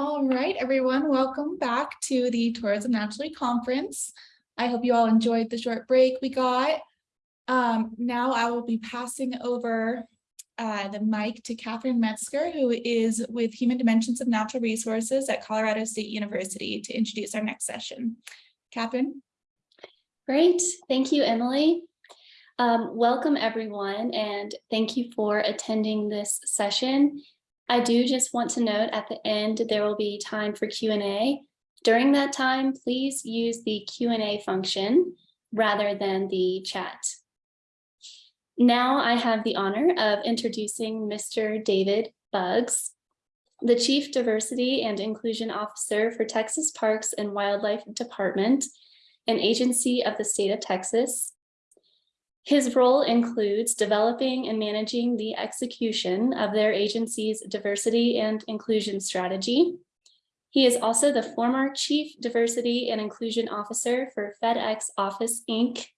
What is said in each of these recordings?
All right, everyone, welcome back to the Tourism Naturally Conference. I hope you all enjoyed the short break we got. Um, now I will be passing over uh, the mic to Catherine Metzger, who is with Human Dimensions of Natural Resources at Colorado State University to introduce our next session. Catherine. Great, thank you, Emily. Um, welcome everyone and thank you for attending this session. I do just want to note at the end there will be time for Q&A. During that time, please use the Q&A function rather than the chat. Now I have the honor of introducing Mr. David Buggs, the Chief Diversity and Inclusion Officer for Texas Parks and Wildlife Department, an agency of the state of Texas. His role includes developing and managing the execution of their agency's diversity and inclusion strategy. He is also the former Chief Diversity and Inclusion Officer for FedEx Office, Inc.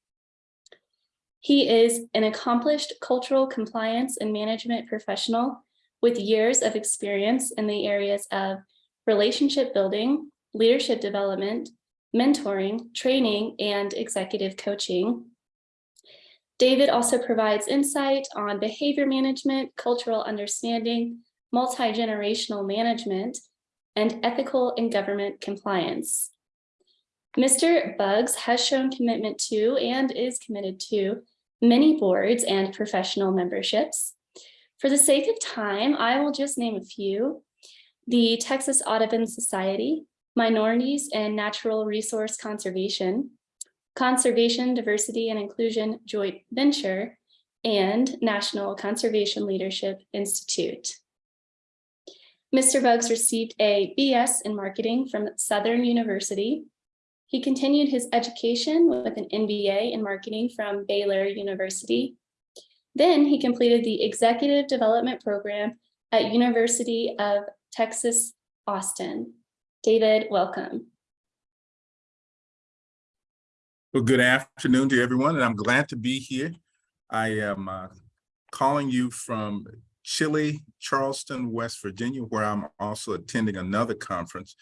He is an accomplished cultural compliance and management professional with years of experience in the areas of relationship building, leadership development, mentoring, training, and executive coaching. David also provides insight on behavior management, cultural understanding, multi-generational management, and ethical and government compliance. Mr. Buggs has shown commitment to and is committed to many boards and professional memberships. For the sake of time, I will just name a few. The Texas Audubon Society, Minorities and Natural Resource Conservation, Conservation, Diversity and Inclusion Joint Venture, and National Conservation Leadership Institute. Mr. Buggs received a BS in marketing from Southern University. He continued his education with an MBA in marketing from Baylor University. Then he completed the executive development program at University of Texas, Austin. David, welcome. Well, good afternoon to everyone, and I'm glad to be here. I am uh, calling you from chilly Charleston, West Virginia, where I'm also attending another conference.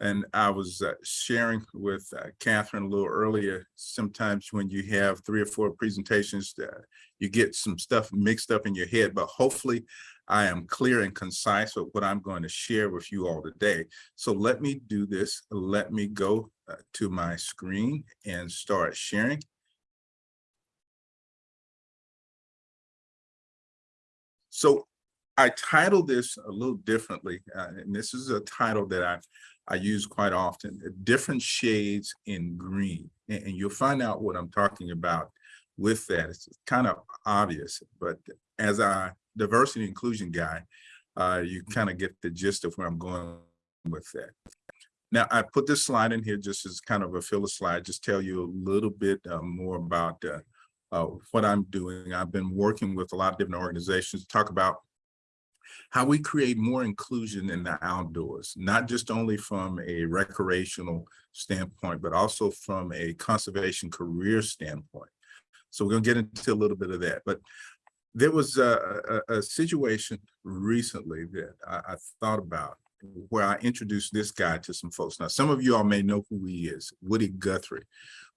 And I was uh, sharing with uh, Catherine a little earlier, sometimes when you have three or four presentations, uh, you get some stuff mixed up in your head, but hopefully I am clear and concise with what I'm going to share with you all today. So let me do this. Let me go uh, to my screen and start sharing. So I titled this a little differently, uh, and this is a title that I, I use quite often, different shades in green. And, and you'll find out what I'm talking about with that. It's kind of obvious, but as a diversity inclusion guy, uh, you kind of get the gist of where I'm going with that. Now, I put this slide in here just as kind of a filler slide, just tell you a little bit uh, more about uh, uh, what I'm doing. I've been working with a lot of different organizations to talk about how we create more inclusion in the outdoors, not just only from a recreational standpoint, but also from a conservation career standpoint. So we're gonna get into a little bit of that. But there was a, a, a situation recently that I, I, thought about where I introduced this guy to some folks. Now, some of you all may know who he is, Woody Guthrie.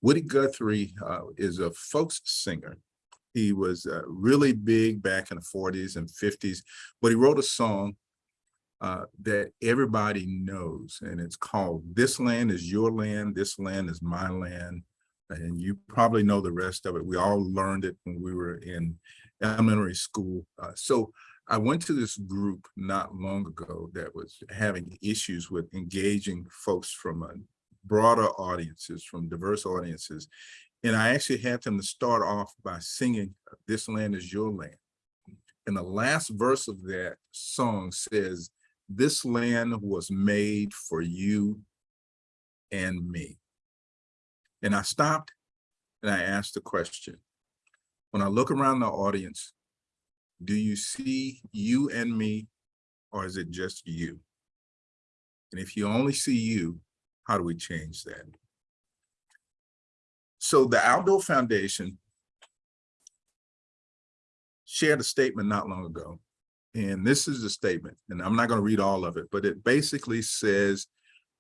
Woody Guthrie uh, is a folks singer. He was uh, really big back in the 40s and 50s, but he wrote a song uh, that everybody knows, and it's called This Land is Your Land, This Land is My Land. And you probably know the rest of it. We all learned it when we were in elementary school. Uh, so I went to this group not long ago that was having issues with engaging folks from a broader audiences, from diverse audiences. And I actually had them to start off by singing, uh, this land is your land. And the last verse of that song says, this land was made for you and me. And I stopped and I asked the question, when I look around the audience, do you see you and me, or is it just you? And if you only see you, how do we change that? So the Outdoor Foundation shared a statement not long ago And this is the statement, and I'm not going to read all of it, but it basically says,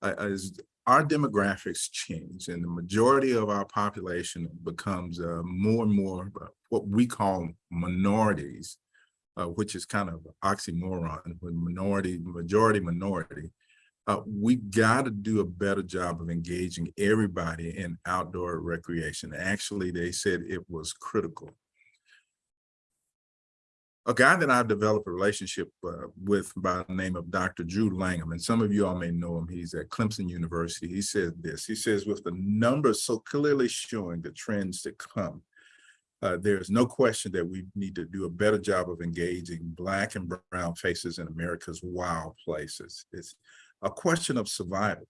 uh, as our demographics change and the majority of our population becomes uh, more and more what we call minorities, uh, which is kind of oxymoron, with minority, majority, minority. Uh, we got to do a better job of engaging everybody in outdoor recreation. Actually, they said it was critical a guy that I've developed a relationship uh, with by the name of Dr. Drew Lanham, and some of you all may know him. He's at Clemson University. He says this, he says, with the numbers so clearly showing the trends to come, uh, there's no question that we need to do a better job of engaging Black and brown faces in America's wild places. It's a question of survival.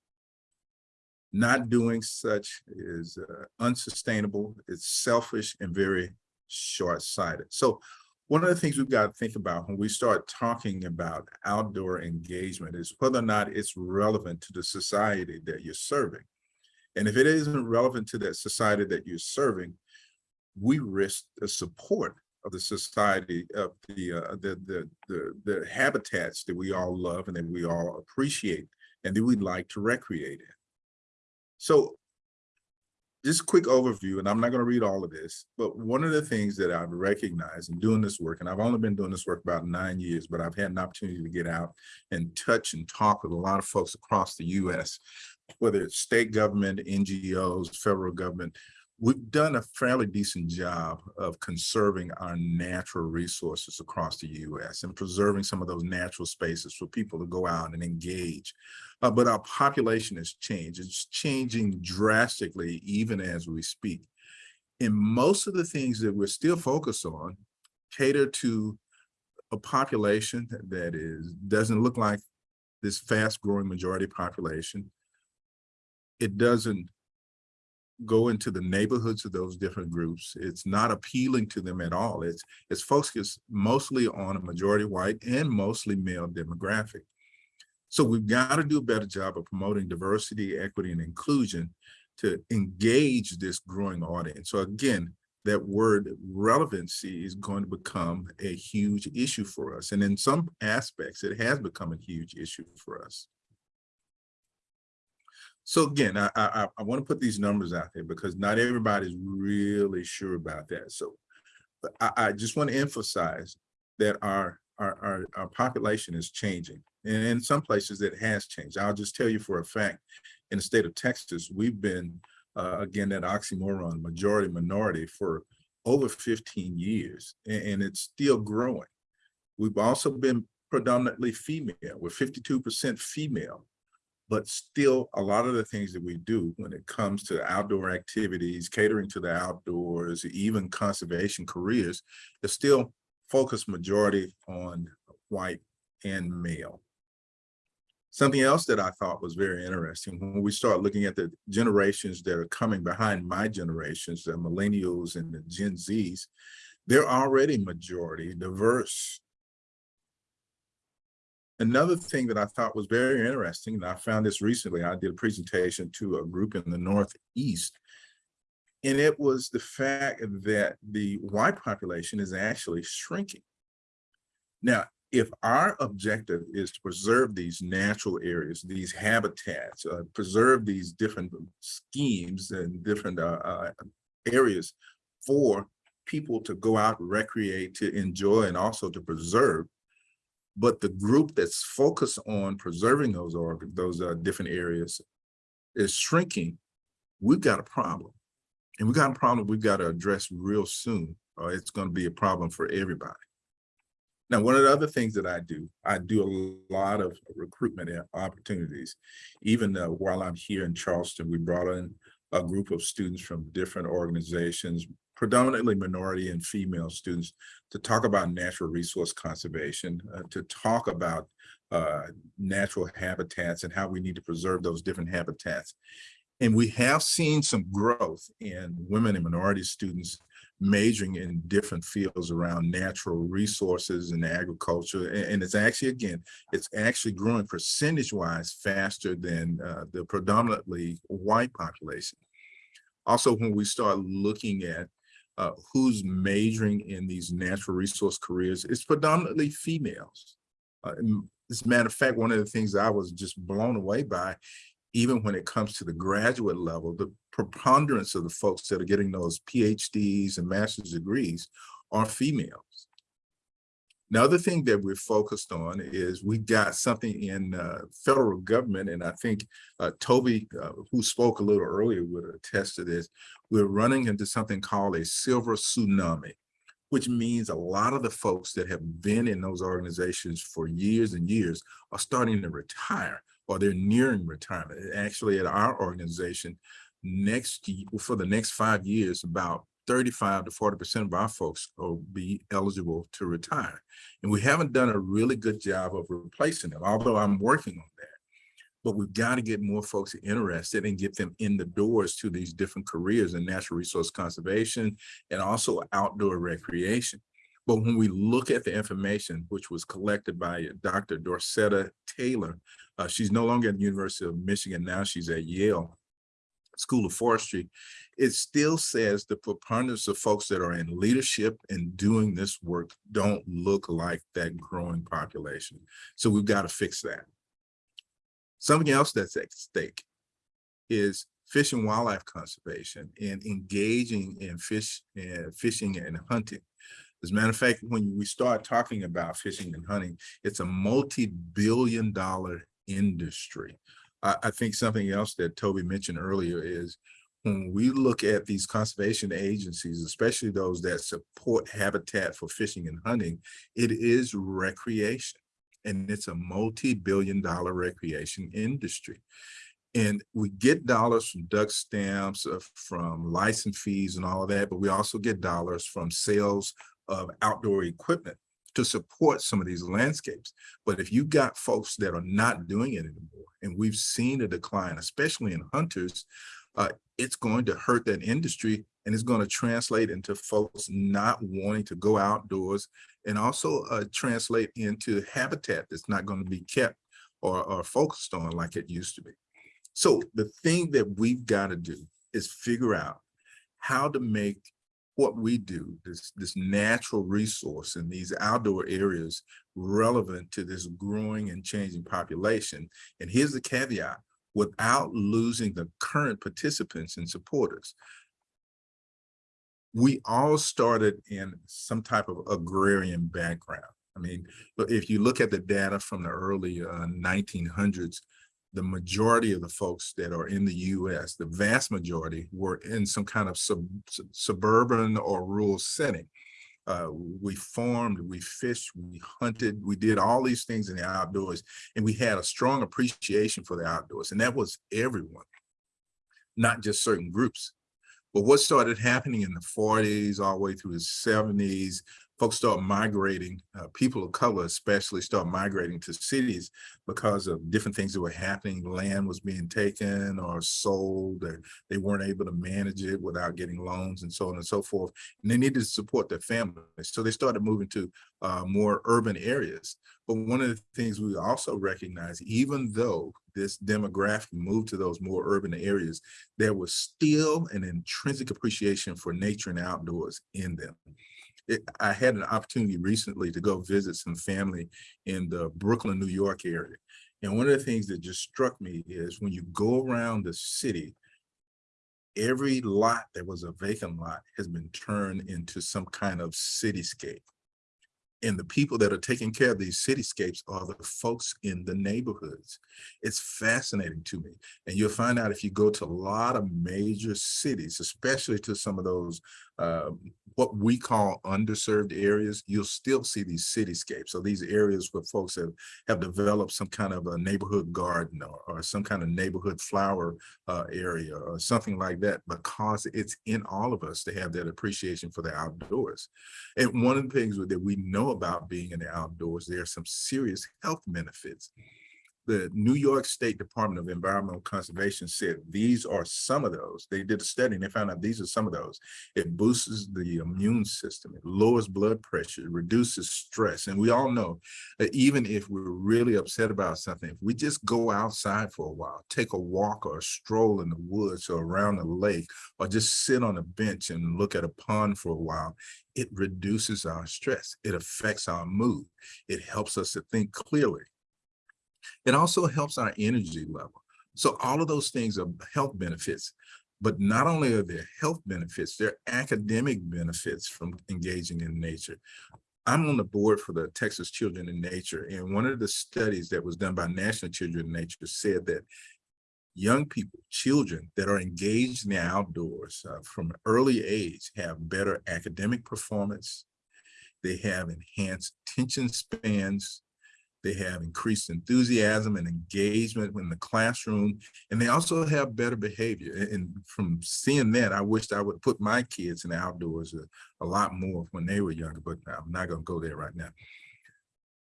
Not doing such is uh, unsustainable, it's selfish and very short-sighted. So one of the things we've got to think about when we start talking about outdoor engagement is whether or not it's relevant to the society that you're serving. And if it isn't relevant to that society that you're serving, we risk the support of the society of the, uh, the, the, the, the habitats that we all love and that we all appreciate and that we'd like to recreate in. So just a quick overview, and I'm not going to read all of this, but one of the things that I've recognized in doing this work, and I've only been doing this work about nine years, but I've had an opportunity to get out and touch and talk with a lot of folks across the US, whether it's state government, NGOs, federal government, we've done a fairly decent job of conserving our natural resources across the US and preserving some of those natural spaces for people to go out and engage. Uh, but our population has changed. It's changing drastically even as we speak. And most of the things that we're still focused on cater to a population that is doesn't look like this fast growing majority population. It doesn't go into the neighborhoods of those different groups. It's not appealing to them at all. It's, it's focused mostly on a majority white and mostly male demographic. So we've got to do a better job of promoting diversity, equity, and inclusion to engage this growing audience. So again, that word relevancy is going to become a huge issue for us. And in some aspects, it has become a huge issue for us. So again, I, I, I want to put these numbers out there because not everybody's really sure about that. So I, I just want to emphasize that our, our, our, our population is changing. And in some places it has changed. I'll just tell you for a fact, in the state of Texas, we've been, uh, again, that oxymoron, majority minority for over 15 years, and, and it's still growing. We've also been predominantly female, we're 52% female, but still a lot of the things that we do when it comes to outdoor activities, catering to the outdoors, even conservation careers, is still focused majority on white and male. Something else that I thought was very interesting, when we start looking at the generations that are coming behind my generations, the millennials and the Gen Zs, they're already majority diverse. Another thing that I thought was very interesting, and I found this recently, I did a presentation to a group in the Northeast, and it was the fact that the white population is actually shrinking. Now, if our objective is to preserve these natural areas, these habitats, uh, preserve these different schemes and different uh, uh, areas for people to go out, recreate, to enjoy, and also to preserve, but the group that's focused on preserving those those uh, different areas is shrinking, we've got a problem. And we've got a problem we've got to address real soon, or it's going to be a problem for everybody. Now, one of the other things that I do, I do a lot of recruitment opportunities. Even uh, while I'm here in Charleston, we brought in a group of students from different organizations, predominantly minority and female students, to talk about natural resource conservation, uh, to talk about uh, natural habitats and how we need to preserve those different habitats. And we have seen some growth in women and minority students majoring in different fields around natural resources and agriculture. And, it's actually, again, it's actually growing percentage wise faster than uh, the predominantly white population. Also, when we start looking at uh, who's majoring in these natural resource careers, it's predominantly females. Uh, as a matter of fact, one of the things I was just blown away by, even when it comes to the graduate level, the preponderance of the folks that are getting those PhDs and master's degrees are females. The other thing that we're focused on is we got something in uh, federal government, and I think uh, Toby, uh, who spoke a little earlier, would attest to this. We're running into something called a silver tsunami, which means a lot of the folks that have been in those organizations for years and years are starting to retire or they're nearing retirement. Actually, at our organization, next for the next five years, about 35 to 40% of our folks will be eligible to retire. And we haven't done a really good job of replacing them, although I'm working on that. But we've got to get more folks interested and get them in the doors to these different careers in natural resource conservation and also outdoor recreation. But when we look at the information, which was collected by Dr. Dorceta Taylor, uh, she's no longer at the University of Michigan, now she's at Yale School of Forestry, it still says the preponderance of folks that are in leadership and doing this work don't look like that growing population. So we've got to fix that. Something else that's at stake is fish and wildlife conservation and engaging in fish and fishing and hunting. As a matter of fact, when we start talking about fishing and hunting, it's a multi-billion dollar industry. I, I think something else that Toby mentioned earlier is when we look at these conservation agencies, especially those that support habitat for fishing and hunting, it is recreation. And it's a multi-billion dollar recreation industry. And we get dollars from duck stamps, uh, from license fees and all of that, but we also get dollars from sales of outdoor equipment to support some of these landscapes. But if you got folks that are not doing it anymore, and we've seen a decline, especially in hunters, uh, it's going to hurt that industry and it's going to translate into folks not wanting to go outdoors and also uh, translate into habitat that's not going to be kept or, or focused on like it used to be. So the thing that we've got to do is figure out how to make what we do, this, this natural resource in these outdoor areas relevant to this growing and changing population. And here's the caveat, without losing the current participants and supporters. We all started in some type of agrarian background. I mean, if you look at the data from the early uh, 1900s, the majority of the folks that are in the US, the vast majority were in some kind of sub, sub- suburban or rural setting. Uh, we farmed, we fished, we hunted, we did all these things in the outdoors, and we had a strong appreciation for the outdoors, and that was everyone, not just certain groups. But what started happening in the 40s, all the way through the 70s, folks start migrating, uh, people of color especially start migrating to cities because of different things that were happening. Land was being taken or sold, or they weren't able to manage it without getting loans and so on and so forth. And they needed to support their families. So they started moving to uh, more urban areas. But one of the things we also recognize, even though this demographic moved to those more urban areas, there was still an intrinsic appreciation for nature and outdoors in them it, I had an opportunity recently to go visit some family in the Brooklyn, New York area. And one of the things that just struck me is when you go around the city, every lot that was a vacant lot has been turned into some kind of cityscape. And the people that are taking care of these cityscapes are the folks in the neighborhoods. It's fascinating to me. And you'll find out if you go to a lot of major cities, especially to some of those uh, what we call underserved areas, you'll still see these cityscapes. So these areas where folks have, have developed some kind of a neighborhood garden or, or some kind of neighborhood flower uh, area or something like that, because it's in all of us to have that appreciation for the outdoors. And one of the things that we know about being in the outdoors, there are some serious health benefits. The New York State Department of Environmental Conservation said these are some of those. They did a study and they found out these are some of those. It boosts the immune system, it lowers blood pressure, it reduces stress. And we all know that even if we're really upset about something, if we just go outside for a while, take a walk or a stroll in the woods or around the lake, or just sit on a bench and look at a pond for a while, it reduces our stress. It affects our mood. It helps us to think clearly. It also helps our energy level. So all of those things are health benefits. But not only are there health benefits, there are academic benefits from engaging in nature. I'm on the board for the Texas Children in Nature, and one of the studies that was done by National Children in Nature said that young people, children that are engaged in the outdoors uh, from early age have better academic performance. They have enhanced attention spans. They have increased enthusiasm and engagement in the classroom, and they also have better behavior. And from seeing that, I wished I would put my kids in the outdoors a, a lot more when they were younger, but I'm not gonna go there right now.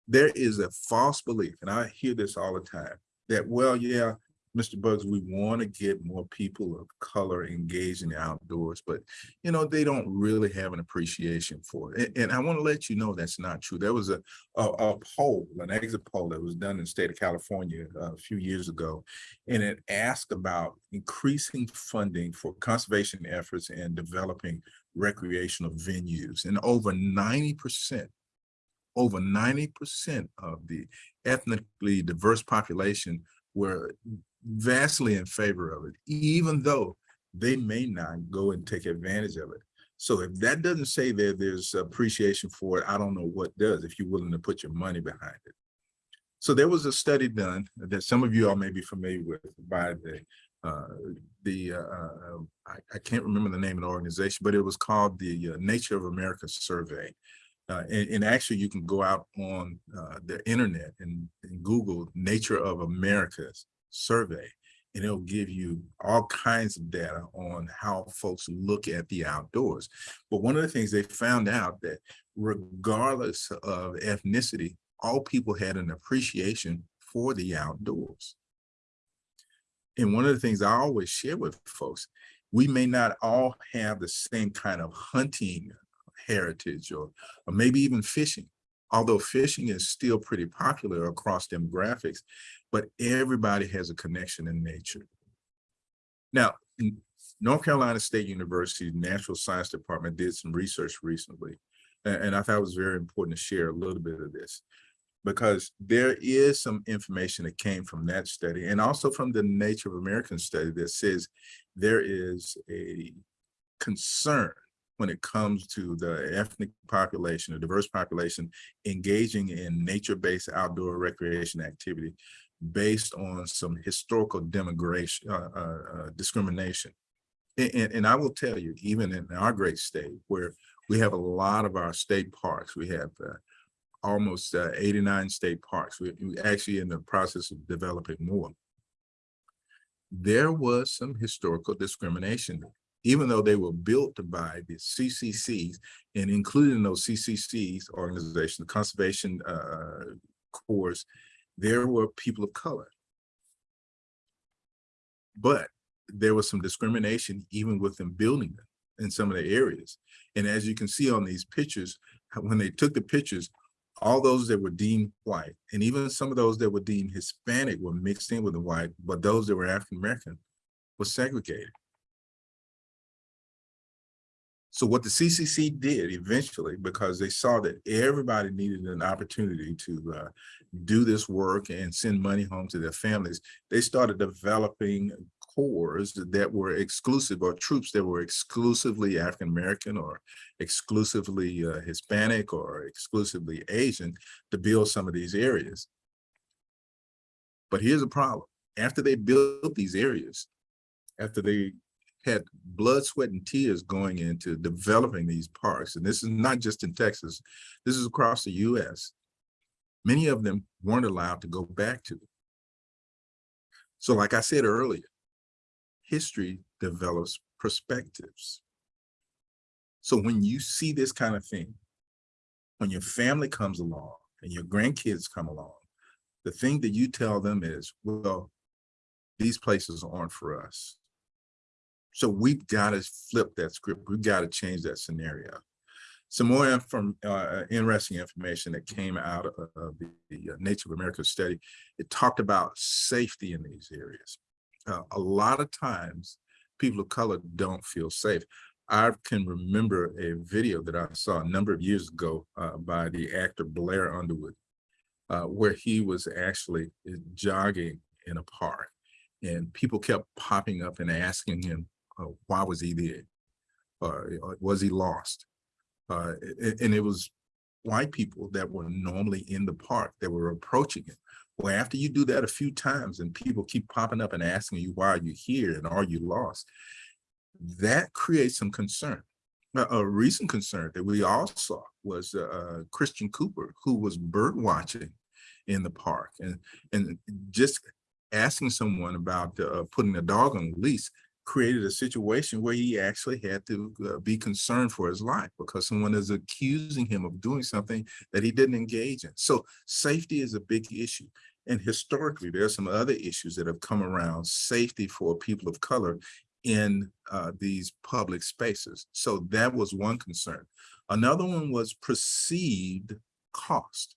There is a false belief, and I hear this all the time, that, well, yeah, Mr. Buggs, we want to get more people of color engaged in the outdoors, but you know, they don't really have an appreciation for it. And, and I want to let you know that's not true. There was a, a, a poll, an exit poll that was done in the state of California uh, a few years ago, and it asked about increasing funding for conservation efforts and developing recreational venues. And over 90%, over 90% of the ethnically diverse population were vastly in favor of it, even though they may not go and take advantage of it. So if that doesn't say that there's appreciation for it, I don't know what does, if you're willing to put your money behind it. So there was a study done that some of you all may be familiar with by the, uh, the, uh, uh, I, I can't remember the name of the organization, but it was called the uh, Nature of America Survey. Uh, and, and actually you can go out on uh, the internet and, and Google Nature of America's survey, and it'll give you all kinds of data on how folks look at the outdoors. But one of the things they found out that regardless of ethnicity, all people had an appreciation for the outdoors. And one of the things I always share with folks, we may not all have the same kind of hunting heritage or, or maybe even fishing, although fishing is still pretty popular across demographics, but everybody has a connection in nature. Now, North Carolina State University Natural Science Department did some research recently, and, I thought it was very important to share a little bit of this because there is some information that came from that study and also from the Nature of American study that says there is a concern when it comes to the ethnic population, a diverse population engaging in nature-based outdoor recreation activity based on some historical demographic uh, uh, uh, discrimination. And, and, I will tell you, even in our great state, where we have a lot of our state parks, we have uh, almost uh, 89 state parks. We, we actually in the process of developing more. There was some historical discrimination, even though they were built by the CCCs and including those CCCs organizations, the conservation uh, corps, there were people of color. But there was some discrimination even within building them in some of the areas. And as you can see on these pictures, when they took the pictures, all those that were deemed white, and even some of those that were deemed Hispanic were mixed in with the white, but those that were African-American were segregated. So what the CCC did eventually, because they saw that everybody needed an opportunity to uh, do this work and send money home to their families, they started developing corps that were exclusive or troops that were exclusively African-American or exclusively uh, Hispanic or exclusively Asian to build some of these areas. But here's a problem. After they built these areas, after they had blood, sweat, and tears going into developing these parks, and this is not just in Texas, this is across the US, many of them weren't allowed to go back to. So like I said earlier, history develops perspectives. So when you see this kind of thing, when your family comes along and your grandkids come along, the thing that you tell them is, well, these places aren't for us. So we've got to flip that script. We've got to change that scenario. Some more inform, uh, interesting information that came out of, of the, the uh, Nature of America study. It talked about safety in these areas. Uh, a lot of times, people of color don't feel safe. I can remember a video that I saw a number of years ago uh, by the actor Blair Underwood, uh, where he was actually uh, jogging in a park, and people kept popping up and asking him, uh, why was he there? Uh, was he lost? Uh, and it was white people that were normally in the park that were approaching him. Well, after you do that a few times and people keep popping up and asking you, why are you here and are you lost? That creates some concern. A, a recent concern that we all saw was uh, Christian Cooper, who was bird watching in the park and, and just asking someone about uh, putting a dog on a leash created a situation where he actually had to uh, be concerned for his life because someone is accusing him of doing something that he didn't engage in. So safety is a big issue. And historically, there are some other issues that have come around safety for people of color in uh, these public spaces. So that was one concern. Another one was perceived cost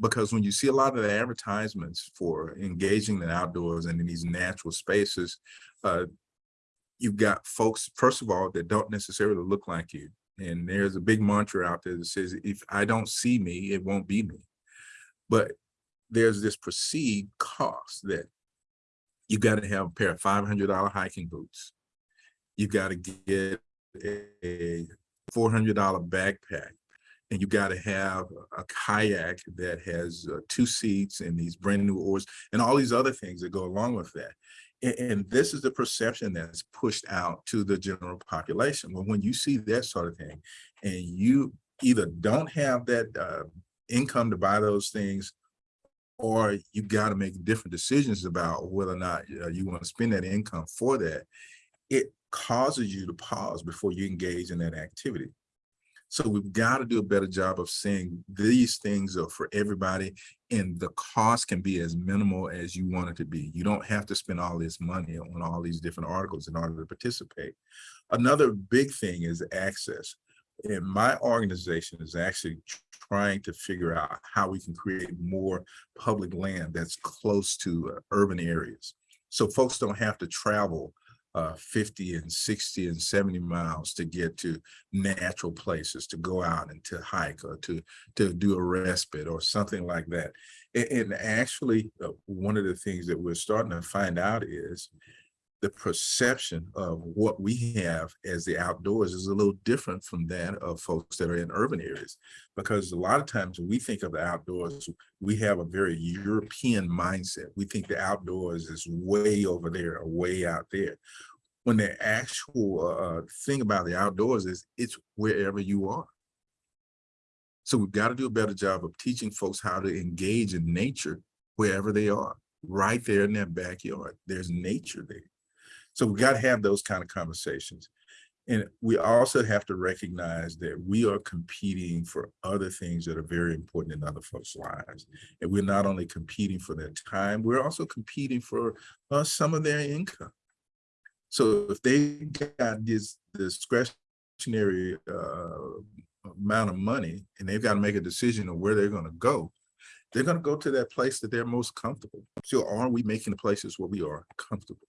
because when you see a lot of the advertisements for engaging in outdoors and in these natural spaces, uh, you've got folks, first of all, that don't necessarily look like you. And there's a big mantra out there that says, if I don't see me, it won't be me. But there's this perceived cost that you got to have a pair of $500 hiking boots. You've got to get a $400 backpack and you got to have a kayak that has uh, two seats and these brand new oars and all these other things that go along with that. And, and this is the perception that's pushed out to the general population. Well, when you see that sort of thing and you either don't have that uh, income to buy those things or you got to make different decisions about whether or not uh, you want to spend that income for that, it causes you to pause before you engage in that activity. So we've got to do a better job of saying these things are for everybody and the cost can be as minimal as you want it to be. You don't have to spend all this money on all these different articles in order to participate. Another big thing is access. And my organization is actually trying to figure out how we can create more public land that's close to uh, urban areas. So folks don't have to travel uh, 50 and 60 and 70 miles to get to natural places to go out and to hike or to to do a respite or something like that. And, and actually, uh, one of the things that we're starting to find out is the perception of what we have as the outdoors is a little different from that of folks that are in urban areas. Because a lot of times when we think of the outdoors, we have a very European mindset. We think the outdoors is way over there way out there. When the actual uh, thing about the outdoors is it's wherever you are. So we've got to do a better job of teaching folks how to engage in nature wherever they are, right there in their backyard. There's nature there. So we got to have those kind of conversations. And we also have to recognize that we are competing for other things that are very important in other folks' lives. And we're not only competing for their time, we're also competing for uh, some of their income. So if they got this discretionary uh, amount of money and they've got to make a decision of where they're going to go, they're going to go to that place that they're most comfortable. So are we making the places where we are comfortable?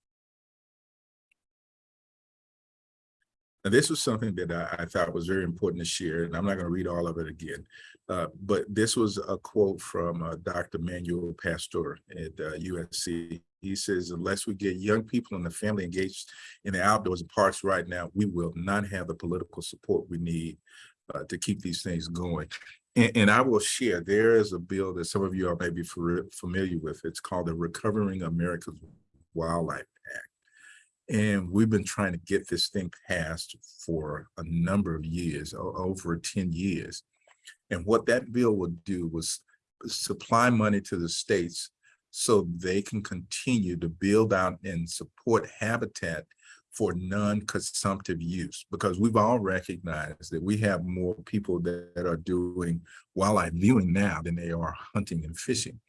And this was something that I, I, thought was very important to share, and I'm not going to read all of it again. Uh, but this was a quote from uh, Dr. Manuel Pastor at uh, USC. He says, unless we get young people and the family engaged in the outdoors and parks right now, we will not have the political support we need uh, to keep these things going. And, and, I will share, there is a bill that some of you are maybe familiar with. It's called the Recovering America's Wildlife and we've been trying to get this thing passed for a number of years, over 10 years. And what that bill would do was supply money to the states so they can continue to build out and support habitat for non-consumptive use because we've all recognized that we have more people that, are doing wildlife viewing now than they are hunting and fishing.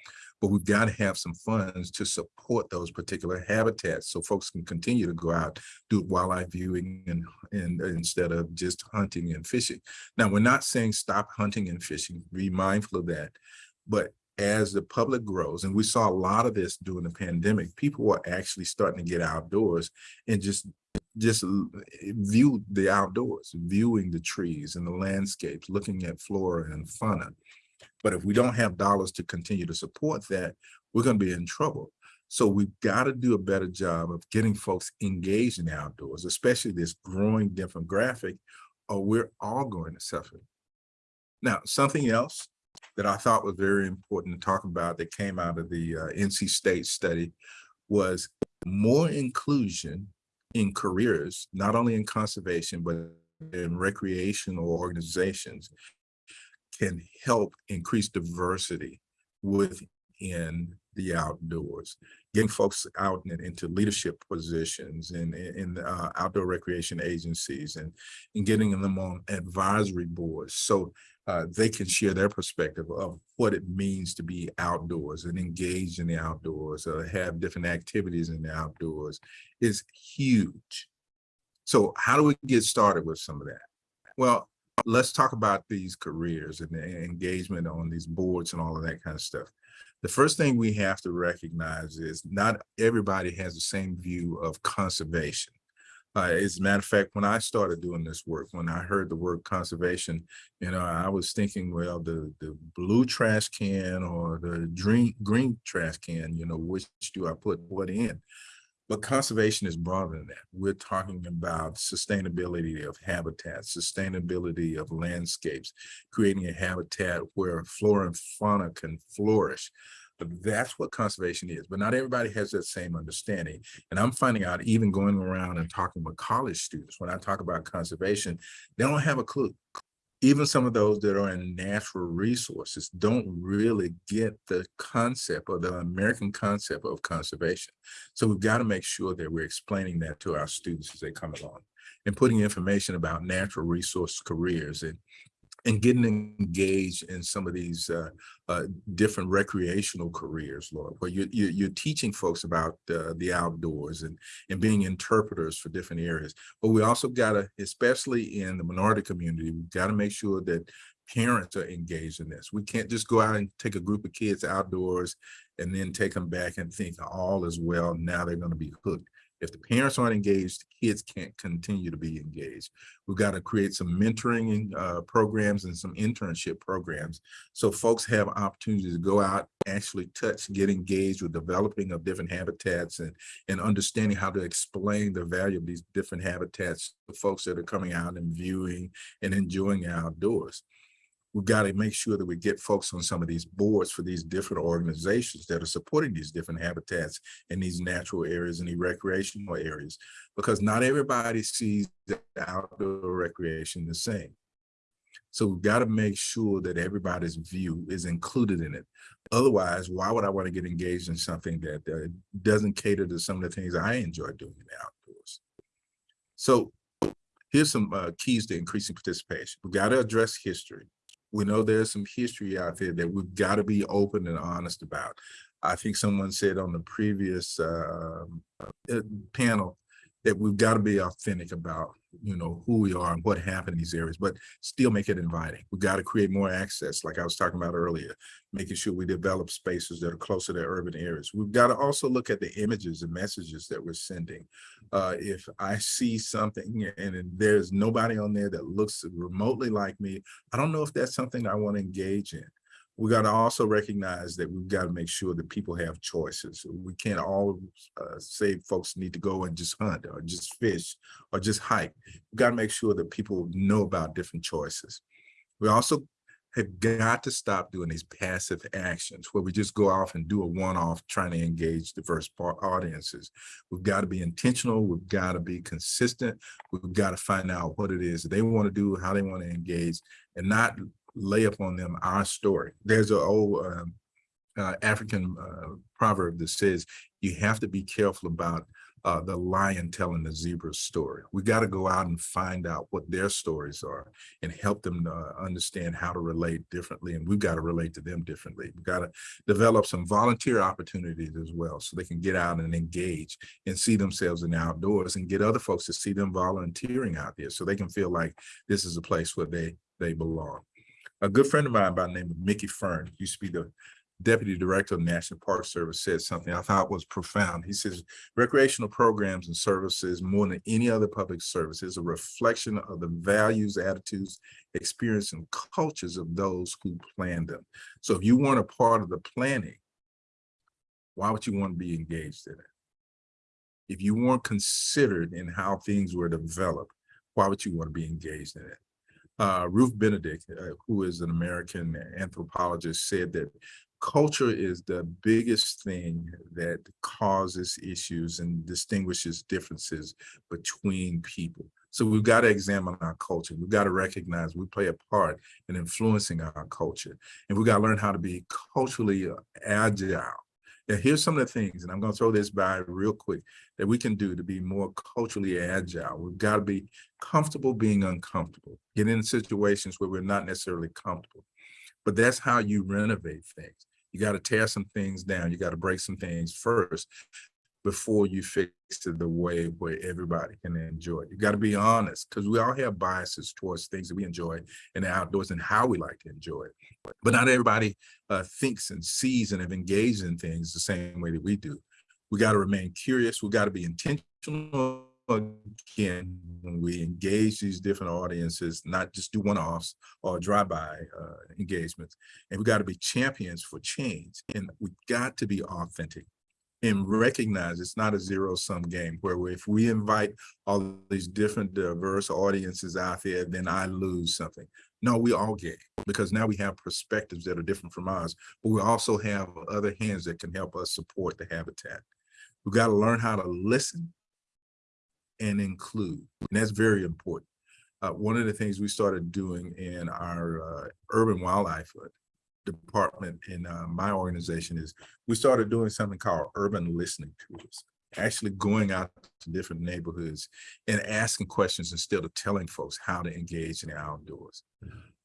But we've got to have some funds to support those particular habitats so folks can continue to go out, do wildlife viewing and, and instead of just hunting and fishing. Now, we're not saying stop hunting and fishing, be mindful of that. But as the public grows, and we saw a lot of this during the pandemic, people were actually starting to get outdoors and just just eh, view the outdoors, viewing the trees and the landscapes, looking at flora and fauna. But if we don't have dollars to continue to support that, we're going to be in trouble. So we've got to do a better job of getting folks engaged in the outdoors, especially this growing demographic, or we're all going to suffer. Now, something else that I thought was very important to talk about that came out of the uh, NC State study was more inclusion in careers, not only in conservation, but in recreational organizations can help increase diversity within the outdoors. Getting folks out and into leadership positions and in uh, outdoor recreation agencies and, and getting them on advisory boards. So uh, they can share their perspective of what it means to be outdoors and engage in the outdoors or have different activities in the outdoors is huge. So how do we get started with some of that? Well, let's talk about these careers and the engagement on these boards and all of that kind of stuff. The first thing we have to recognize is not everybody has the same view of conservation. Uh, as a matter of fact, when I started doing this work, when I heard the word conservation, you know, I was thinking, well, the the blue trash can or the green green trash can, you know, which do I put what in? But conservation is broader than that. We're talking about sustainability of habitats, sustainability of landscapes, creating a habitat where flora and fauna can flourish. But that's what conservation is. But not everybody has that same understanding. And I'm finding out even going around and talking with college students, when I talk about conservation, they don't have a clue. Even some of those that are in natural resources don't really get the concept or the American concept of conservation. So we've got to make sure that we're explaining that to our students as they come along and putting information about natural resource careers and and getting engaged in some of these uh, uh, different recreational careers, Lord, where you, you, you're teaching folks about uh, the outdoors and, and being interpreters for different areas. But we also got to, especially in the minority community, we've got to make sure that parents are engaged in this. We can't just go out and take a group of kids outdoors and then take them back and think all is well, now they're going to be hooked. If the parents aren't engaged, the kids can't continue to be engaged. We've got to create some mentoring uh, programs and some internship programs so folks have opportunities to go out, actually touch, get engaged with developing of different habitats and, and understanding how to explain the value of these different habitats to folks that are coming out and viewing and enjoying outdoors we've got to make sure that we get folks on some of these boards for these different organizations that are supporting these different habitats in these natural areas and the recreational areas, because not everybody sees outdoor recreation the same. So we've got to make sure that everybody's view is included in it. Otherwise, why would I want to get engaged in something that doesn't cater to some of the things I enjoy doing in the outdoors? So here's some uh, keys to increasing participation. We've got to address history we know there's some history out there that we've got to be open and honest about. I think someone said on the previous uh, uh, panel that we've got to be authentic about, you know, who we are and what happened in these areas, but still make it inviting. We've got to create more access, like I was talking about earlier, making sure we develop spaces that are closer to urban areas. We've got to also look at the images and messages that we're sending. Uh, if I see something and there's nobody on there that looks remotely like me, I don't know if that's something I want to engage in we got to also recognize that we've got to make sure that people have choices. We can't all uh, say folks need to go and just hunt or just fish or just hike. We've got to make sure that people know about different choices. We also have got to stop doing these passive actions where we just go off and do a one-off trying to engage diverse audiences. We've got to be intentional. We've got to be consistent. We've got to find out what it is they want to do, how they want to engage, and not lay upon them our story. There's an old um, uh, African uh, proverb that says you have to be careful about uh, the lion telling the zebra story. We got to go out and find out what their stories are and help them uh, understand how to relate differently. And we've got to relate to them differently. We've got to develop some volunteer opportunities as well so they can get out and engage and see themselves in the outdoors and get other folks to see them volunteering out there so they can feel like this is a place where they they belong. A good friend of mine by the name of Mickey Fearn used to be the deputy director of National Park Service said something I thought was profound. He says, recreational programs and services more than any other public service is a reflection of the values, attitudes, experience, and cultures of those who plan them. So if you weren't a part of the planning, why would you want to be engaged in it? If you weren't considered in how things were developed, why would you want to be engaged in it? Uh, Ruth Benedict, uh, who is an American anthropologist, said that culture is the biggest thing that causes issues and distinguishes differences between people. So we've got to examine our culture. We've got to recognize we play a part in influencing our culture. And we've got to learn how to be culturally agile. And here's some of the things, and I'm going to throw this by real quick, that we can do to be more culturally agile. We've got to be comfortable being uncomfortable, get in situations where we're not necessarily comfortable. But that's how you renovate things. You got to tear some things down. You got to break some things first before you fix it the way where everybody can enjoy it. You got to be honest because we all have biases towards things that we enjoy in the outdoors and how we like to enjoy it. But not everybody uh, thinks and sees and have engaged in things the same way that we do. We got to remain curious. We got to be intentional again when we engage these different audiences, not just do one-offs or drive-by uh, engagements. And we got to be champions for change. And we got to be authentic and recognize it's not a zero-sum game where if we invite all these different diverse audiences out there, then I lose something. No, we all get because now we have perspectives that are different from ours, but we also have other hands that can help us support the habitat. We've got to learn how to listen and include, and that's very important. Uh, one of the things we started doing in our uh, urban wildlife department in uh, my organization is we started doing something called urban listening tours actually going out to different neighborhoods and asking questions instead of telling folks how to engage in the outdoors.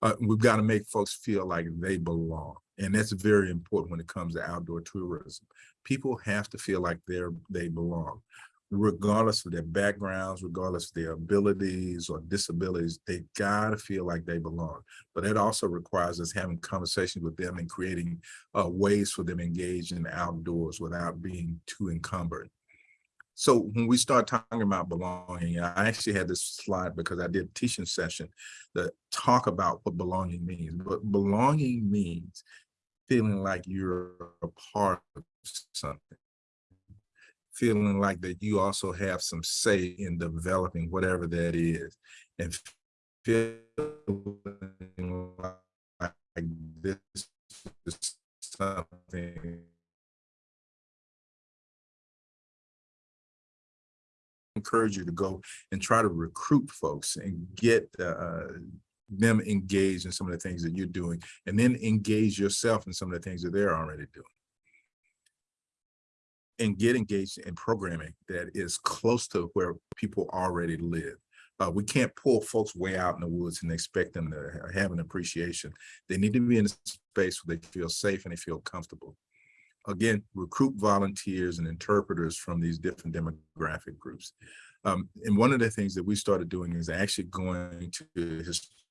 Uh, we've got to make folks feel like they belong. And that's very important when it comes to outdoor tourism. People have to feel like they're they belong regardless of their backgrounds, regardless of their abilities or disabilities, they gotta feel like they belong. But it also requires us having conversations with them and creating uh, ways for them to engage in outdoors without being too encumbered. So when we start talking about belonging, I actually had this slide because I did a teaching session that talk about what belonging means. But belonging means feeling like you're a part of something feeling like that you also have some say in developing whatever that is and feeling like this is something encourage you to go and try to recruit folks and get uh, them engaged in some of the things that you're doing and then engage yourself in some of the things that they're already doing and get engaged in programming that is close to where people already live. Uh, we can't pull folks way out in the woods and expect them to have an appreciation. They need to be in a space where they feel safe and they feel comfortable. Again, recruit volunteers and interpreters from these different demographic groups. Um, and one of the things that we started doing is actually going to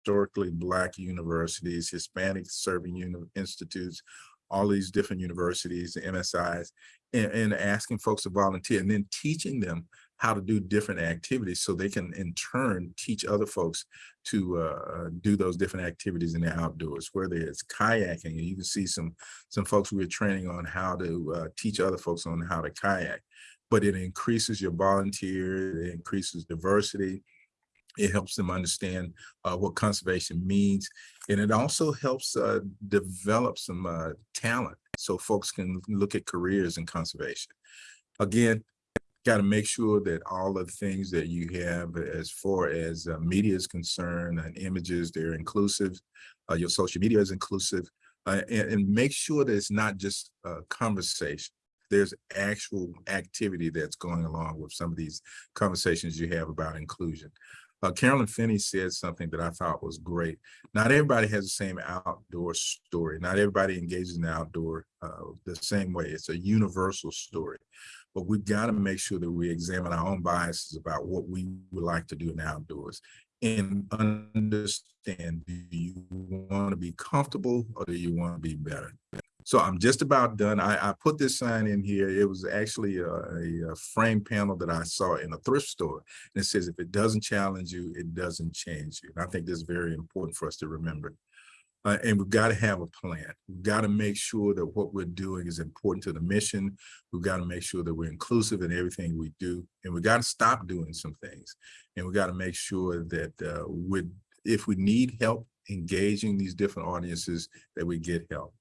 historically Black universities, Hispanic serving institutes, all these different universities, MSIs, and, and, asking folks to volunteer and then teaching them how to do different activities so they can in turn teach other folks to uh, do those different activities in the outdoors, whether it's kayaking, and you can see some, some folks we are training on how to uh, teach other folks on how to kayak, but it increases your volunteer, it increases diversity, it helps them understand uh, what conservation means. And it also helps uh, develop some uh, talent so folks can look at careers in conservation. Again, got to make sure that all of the things that you have as far as uh, media is concerned and images, they're inclusive. Uh, your social media is inclusive. Uh, and, and, make sure that it's not just a conversation. There's actual activity that's going along with some of these conversations you have about inclusion. Uh, Carolyn Finney said something that I thought was great. Not everybody has the same outdoor story. Not everybody engages in the outdoor uh, the same way. It's a universal story. But we've got to make sure that we examine our own biases about what we would like to do in the outdoors and understand, do you want to be comfortable or do you want to be better? So I'm just about done. I, I put this sign in here. It was actually a, a, frame panel that I saw in a thrift store. And it says, if it doesn't challenge you, it doesn't change you. And I think that's very important for us to remember. Uh, and we've got to have a plan. We've got to make sure that what we're doing is important to the mission. We've got to make sure that we're inclusive in everything we do. And we've got to stop doing some things. And we've got to make sure that uh, if we need help engaging these different audiences, that we get help.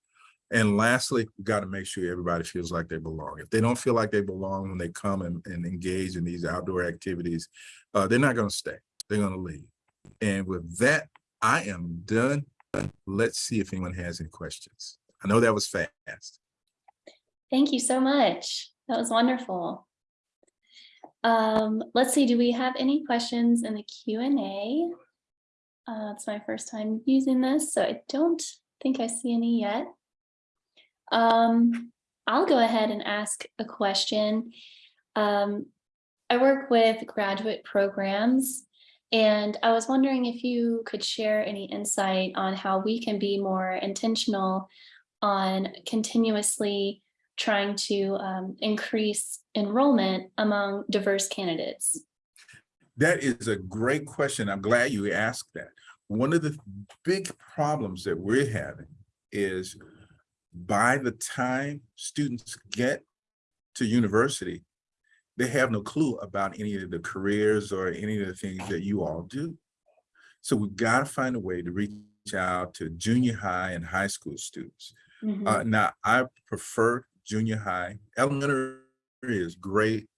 And lastly, we got to make sure everybody feels like they belong. If they don't feel like they belong when they come and, and engage in these outdoor activities, uh, they're not going to stay. They're going to leave. And with that, I am done. Let's see if anyone has any questions. I know that was fast. Thank you so much. That was wonderful. Um, let's see, do we have any questions in the Q and A? Uh, it's my first time using this, so I don't think I see any yet. Um, I'll go ahead and ask a question. Um, I work with graduate programs and I was wondering if you could share any insight on how we can be more intentional on continuously trying to um, increase enrollment among diverse candidates. That is a great question. I'm glad you asked that. One of the big problems that we're having is by the time students get to university, they have no clue about any of the careers or any of the things that you all do. So we've got to find a way to reach out to junior high and high school students. Mhm. Uh, now, I prefer junior high. Elementary is great,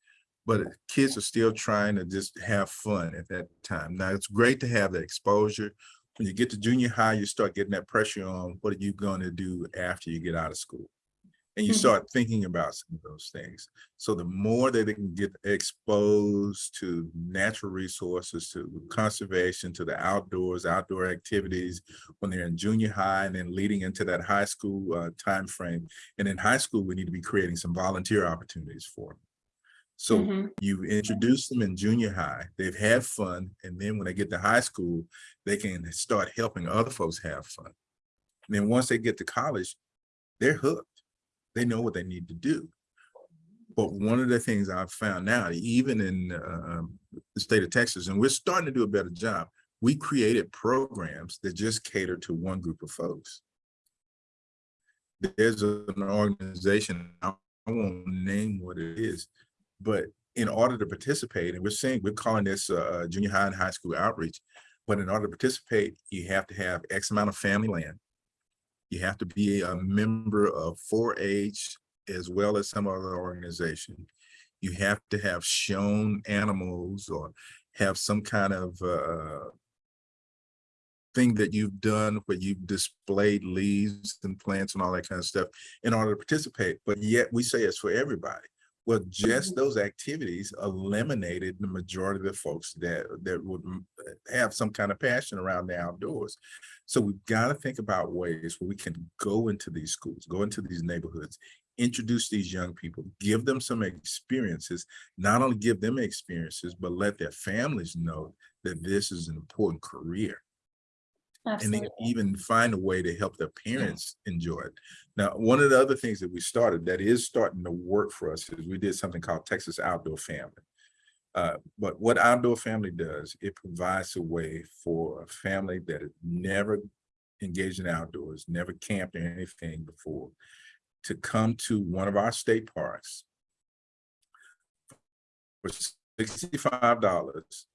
but kids are still trying to just have fun at that time. Now, it's great to have that exposure. When you get to junior high, you start getting that pressure on what are you going to do after you get out of school? And you Mhm. start thinking about some of those things. So the more that they can get exposed to natural resources, to conservation, to the outdoors, outdoor activities, when they're in junior high and then leading into that high school uh, timeframe. And in high school, we need to be creating some volunteer opportunities for them. So Mhm. you introduce them in junior high, they've had fun, and then when they get to high school, they can start helping other folks have fun. And then once they get to college, they're hooked. They know what they need to do. But one of the things I've found now, even in uh, um, the state of Texas, and we're starting to do a better job, we created programs that just cater to one group of folks. There's an organization, I won't name what it is, but in order to participate, and we're saying, we're calling this uh, junior high and high school outreach, but in order to participate, you have to have X amount of family land. You have to be a member of 4-H as well as some other organization. You have to have shown animals or have some kind of uh, thing that you've done where you've displayed leaves and plants and all that kind of stuff in order to participate. But yet we say it's for everybody. Well, just those activities eliminated the majority of the folks that that would mm, have some kind of passion around the outdoors. So we've got to think about ways where we can go into these schools, go into these neighborhoods, introduce these young people, give them some experiences, not only give them experiences, but let their families know that this is an important career Absolutely. then even find a way to help their parents enjoy it. Now, one of the other things that we started that is starting to work for us is we did something called Texas Outdoor Family. Uh, but what Outdoor Family does, it provides a way for a family that has never engaged in outdoors, never camped or anything before, to come to one of our state parks for sixty-five dollars.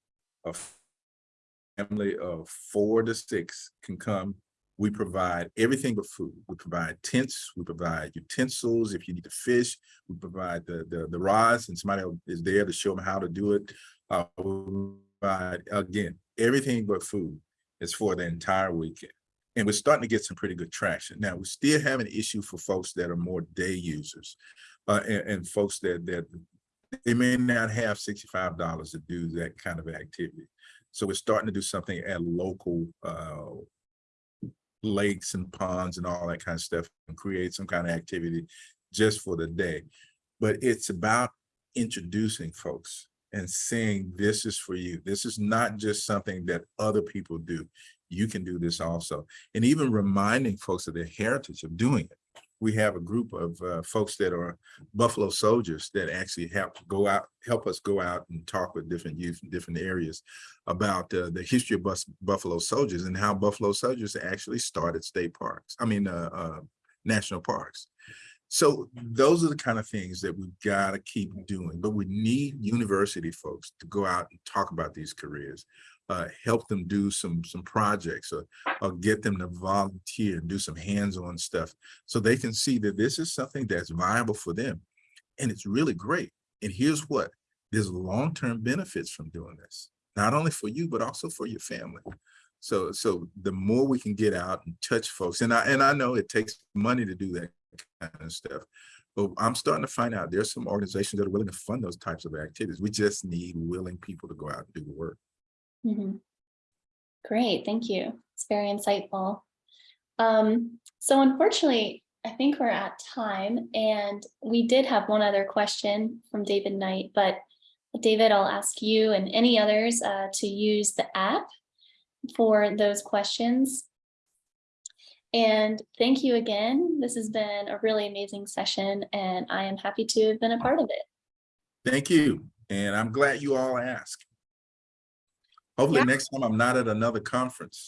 Family of four to six can come. We provide everything but food. We provide tents, we provide utensils. If you need to fish, we provide the, the, the rods and somebody is there to show them how to do it. Uh, we provide, again, everything but food is for the entire weekend. And we're starting to get some pretty good traction. Now, we still have an issue for folks that are more day users. Uh, and, and folks that, that they may not have sixty-five dollars to do that kind of activity. So we're starting to do something at local, uh, lakes and ponds and all that kind of stuff and create some kind of activity just for the day. But it's about introducing folks and saying, this is for you. This is not just something that other people do. You can do this also. And even reminding folks of their heritage of doing it. We have a group of uh, folks that are Buffalo soldiers that actually help go out, help us go out and talk with different youth in different areas about uh, the history of Bus Buffalo soldiers and how Buffalo soldiers actually started state parks. I mean, uh, uh, national parks. So those are the kind of things that we've got to keep doing, but we need university folks to go out and talk about these careers, uh, help them do some some projects or, or get them to volunteer and do some hands-on stuff so they can see that this is something that's viable for them. And it's really great. And here's what, there's long-term benefits from doing this, not only for you, but also for your family. So, so the more we can get out and touch folks, and I, and I know it takes money to do that kind of stuff. But I'm starting to find out there's some organizations that are willing to fund those types of activities. We just need willing people to go out and do the work. Mhm. Great, thank you. It's very insightful. Um, so unfortunately, I think we're at time and we did have one other question from David Knight, but David, I'll ask you and any others uh, to use the app for those questions. And thank you again. This has been a really amazing session and I am happy to have been a part of it. Thank you. And I'm glad you all asked. Hopefully Yeah. next time I'm not at another conference.